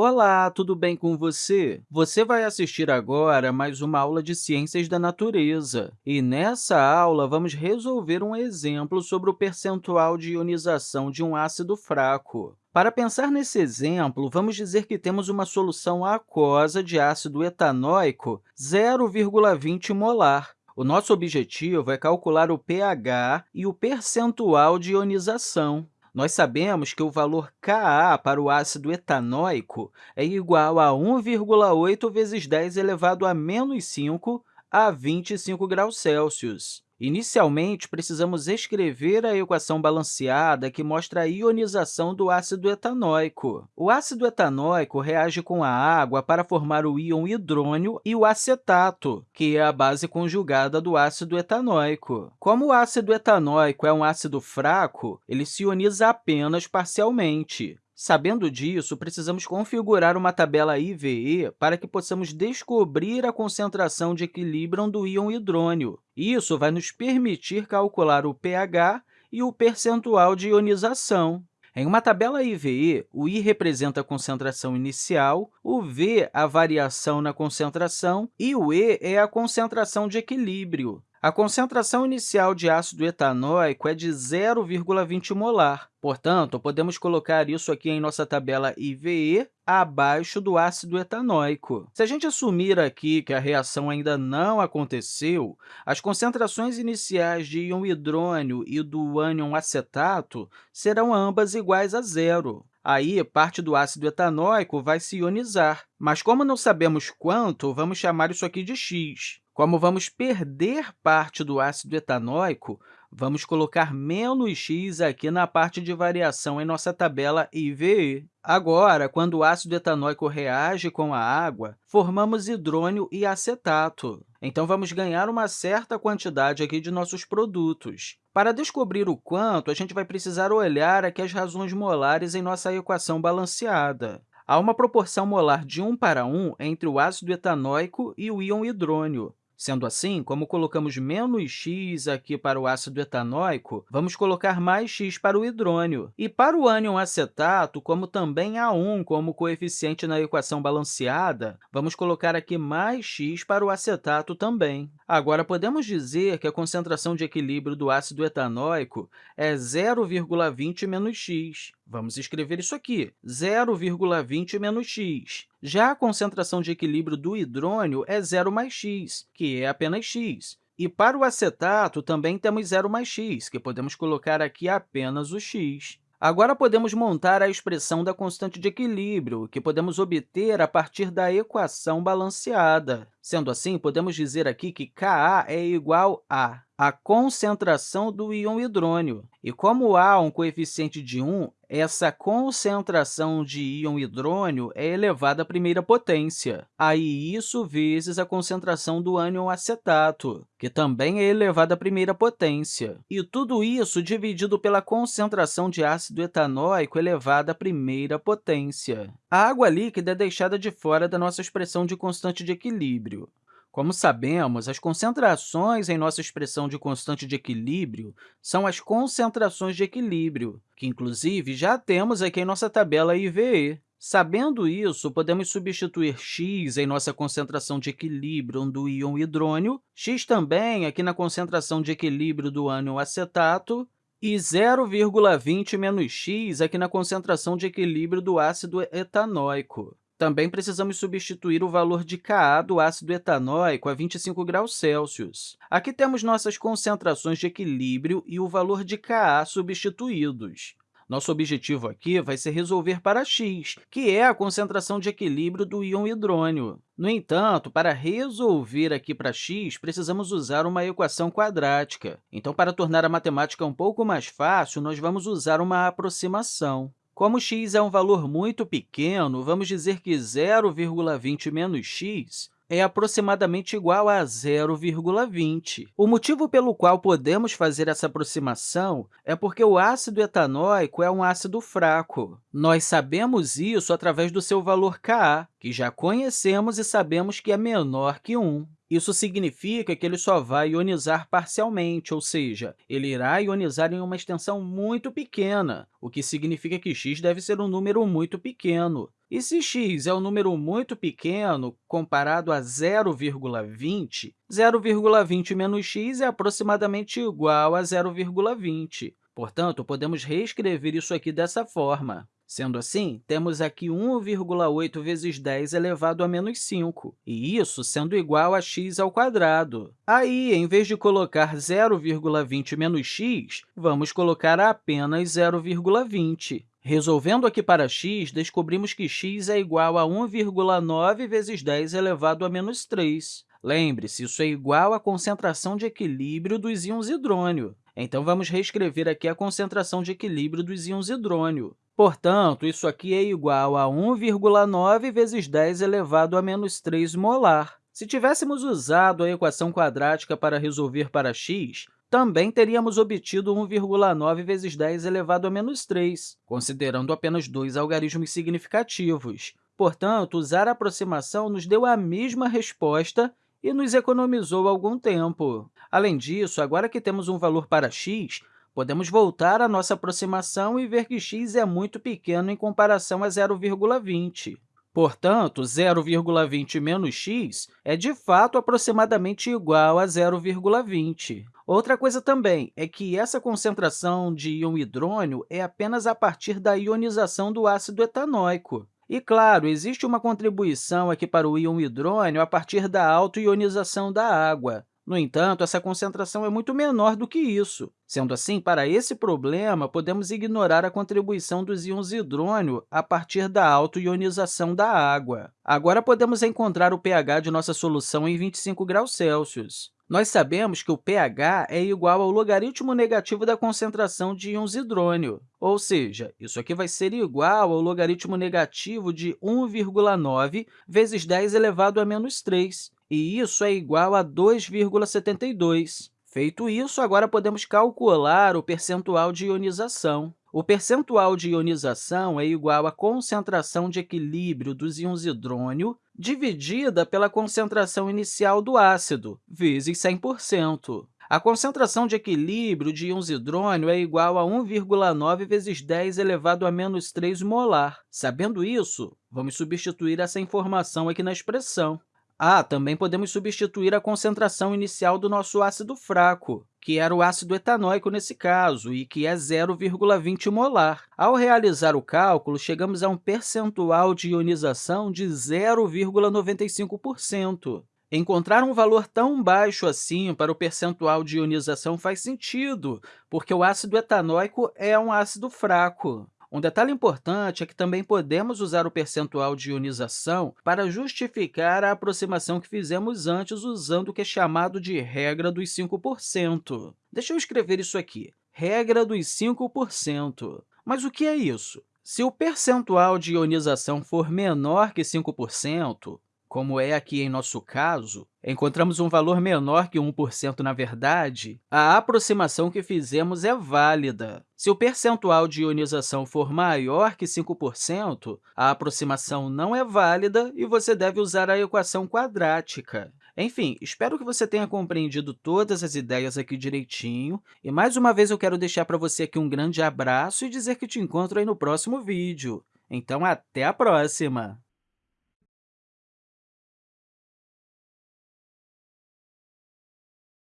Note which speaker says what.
Speaker 1: Olá, tudo bem com você? Você vai assistir agora mais uma aula de Ciências da Natureza. E nessa aula, vamos resolver um exemplo sobre o percentual de ionização de um ácido fraco. Para pensar nesse exemplo, vamos dizer que temos uma solução aquosa de ácido etanóico 0,20 molar. O nosso objetivo é calcular o pH e o percentual de ionização. Nós sabemos que o valor Ka para o ácido etanóico é igual a 1,8 vezes 10 elevado a menos 5 a 25 graus Celsius. Inicialmente, precisamos escrever a equação balanceada que mostra a ionização do ácido etanóico. O ácido etanóico reage com a água para formar o íon hidrônio e o acetato, que é a base conjugada do ácido etanóico. Como o ácido etanóico é um ácido fraco, ele se ioniza apenas parcialmente. Sabendo disso, precisamos configurar uma tabela IVE para que possamos descobrir a concentração de equilíbrio do íon hidrônio. Isso vai nos permitir calcular o pH e o percentual de ionização. Em uma tabela IVE, o I representa a concentração inicial, o V a variação na concentração e o E é a concentração de equilíbrio. A concentração inicial de ácido etanóico é de 0,20 molar. Portanto, podemos colocar isso aqui em nossa tabela IVE abaixo do ácido etanóico. Se a gente assumir aqui que a reação ainda não aconteceu, as concentrações iniciais de íon hidrônio e do ânion acetato serão ambas iguais a zero. Aí, parte do ácido etanóico vai se ionizar, mas como não sabemos quanto, vamos chamar isso aqui de x. Como vamos perder parte do ácido etanóico, vamos colocar menos x aqui na parte de variação em nossa tabela IVE. Agora, quando o ácido etanóico reage com a água, formamos hidrônio e acetato. Então, vamos ganhar uma certa quantidade aqui de nossos produtos. Para descobrir o quanto, a gente vai precisar olhar aqui as razões molares em nossa equação balanceada. Há uma proporção molar de 1 para 1 entre o ácido etanóico e o íon hidrônio. Sendo assim, como colocamos menos x aqui para o ácido etanóico, vamos colocar mais x para o hidrônio. E para o ânion acetato, como também há 1 como coeficiente na equação balanceada, vamos colocar aqui mais x para o acetato também. Agora, podemos dizer que a concentração de equilíbrio do ácido etanóico é 0,20 menos x. Vamos escrever isso aqui, 0,20 menos x. Já a concentração de equilíbrio do hidrônio é 0 mais x, que é apenas x. E para o acetato, também temos 0 mais x, que podemos colocar aqui apenas o x. Agora, podemos montar a expressão da constante de equilíbrio, que podemos obter a partir da equação balanceada. Sendo assim, podemos dizer aqui que Ka é igual a a concentração do íon hidrônio. E como há um coeficiente de 1, essa concentração de íon hidrônio é elevada à primeira potência. Aí, isso vezes a concentração do ânion acetato, que também é elevada à primeira potência. E tudo isso dividido pela concentração de ácido etanóico elevada à primeira potência. A água líquida é deixada de fora da nossa expressão de constante de equilíbrio. Como sabemos, as concentrações em nossa expressão de constante de equilíbrio são as concentrações de equilíbrio, que, inclusive, já temos aqui em nossa tabela IVE. Sabendo isso, podemos substituir x em nossa concentração de equilíbrio do íon hidrônio, x também aqui na concentração de equilíbrio do ânion acetato, e 0,20 menos x aqui na concentração de equilíbrio do ácido etanóico. Também precisamos substituir o valor de Ka do ácido etanóico a 25 graus Celsius. Aqui temos nossas concentrações de equilíbrio e o valor de Ka substituídos. Nosso objetivo aqui vai ser resolver para x, que é a concentração de equilíbrio do íon hidrônio. No entanto, para resolver aqui para x, precisamos usar uma equação quadrática. Então, para tornar a matemática um pouco mais fácil, nós vamos usar uma aproximação. Como x é um valor muito pequeno, vamos dizer que 0,20 menos x é aproximadamente igual a 0,20. O motivo pelo qual podemos fazer essa aproximação é porque o ácido etanóico é um ácido fraco. Nós sabemos isso através do seu valor Ka, que já conhecemos e sabemos que é menor que 1. Isso significa que ele só vai ionizar parcialmente, ou seja, ele irá ionizar em uma extensão muito pequena, o que significa que x deve ser um número muito pequeno. E se x é um número muito pequeno comparado a 0,20, 0,20 menos x é aproximadamente igual a 0,20. Portanto, podemos reescrever isso aqui dessa forma. Sendo assim, temos aqui 1,8 vezes 10 elevado a menos 5, e isso sendo igual a x ao quadrado. Aí, em vez de colocar 0,20 menos x, vamos colocar apenas 0,20. Resolvendo aqui para x, descobrimos que x é igual a 1,9 vezes 10 elevado a menos 3. Lembre-se, isso é igual à concentração de equilíbrio dos íons hidrônio. Então, vamos reescrever aqui a concentração de equilíbrio dos íons hidrônio. Portanto, isso aqui é igual a 1,9 vezes 10 elevado a menos 3 molar. Se tivéssemos usado a equação quadrática para resolver para x, também teríamos obtido 1,9 vezes 10 elevado a menos 3, considerando apenas dois algarismos significativos. Portanto, usar a aproximação nos deu a mesma resposta e nos economizou algum tempo. Além disso, agora que temos um valor para x, Podemos voltar à nossa aproximação e ver que x é muito pequeno em comparação a 0,20. Portanto, 0,20 menos x é, de fato, aproximadamente igual a 0,20. Outra coisa também é que essa concentração de íon hidrônio é apenas a partir da ionização do ácido etanóico. E, claro, existe uma contribuição aqui para o íon hidrônio a partir da autoionização da água. No entanto, essa concentração é muito menor do que isso. Sendo assim, para esse problema, podemos ignorar a contribuição dos íons hidrônio a partir da autoionização da água. Agora, podemos encontrar o pH de nossa solução em 25 graus Celsius. Nós sabemos que o pH é igual ao logaritmo negativo da concentração de íons hidrônio, ou seja, isso aqui vai ser igual ao logaritmo negativo de 1,9 vezes 10 elevado a menos 3, e isso é igual a 2,72. Feito isso, agora podemos calcular o percentual de ionização. O percentual de ionização é igual à concentração de equilíbrio dos íons hidrônio dividida pela concentração inicial do ácido, vezes 100%. A concentração de equilíbrio de íons hidrônio é igual a 1,9 vezes 10 elevado a menos 3 molar. Sabendo isso, vamos substituir essa informação aqui na expressão. Ah, também podemos substituir a concentração inicial do nosso ácido fraco, que era o ácido etanóico nesse caso, e que é 0,20 molar. Ao realizar o cálculo, chegamos a um percentual de ionização de 0,95%. Encontrar um valor tão baixo assim para o percentual de ionização faz sentido, porque o ácido etanóico é um ácido fraco. Um detalhe importante é que também podemos usar o percentual de ionização para justificar a aproximação que fizemos antes usando o que é chamado de regra dos 5%. Deixa eu escrever isso aqui, regra dos 5%. Mas o que é isso? Se o percentual de ionização for menor que 5%, como é aqui em nosso caso, encontramos um valor menor que 1% na verdade, a aproximação que fizemos é válida. Se o percentual de ionização for maior que 5%, a aproximação não é válida e você deve usar a equação quadrática. Enfim, espero que você tenha compreendido todas as ideias aqui direitinho. E, mais uma vez, eu quero deixar para você aqui um grande abraço e dizer que te encontro aí no próximo vídeo. Então, até a próxima!